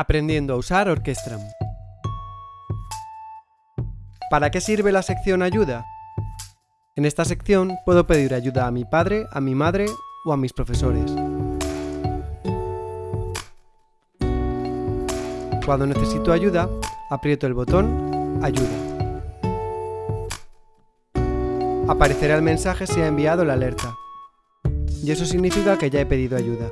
Aprendiendo a usar Orquestram. ¿Para qué sirve la sección Ayuda? En esta sección puedo pedir ayuda a mi padre, a mi madre o a mis profesores. Cuando necesito ayuda, aprieto el botón Ayuda. Aparecerá el mensaje si ha enviado la alerta. Y eso significa que ya he pedido ayuda.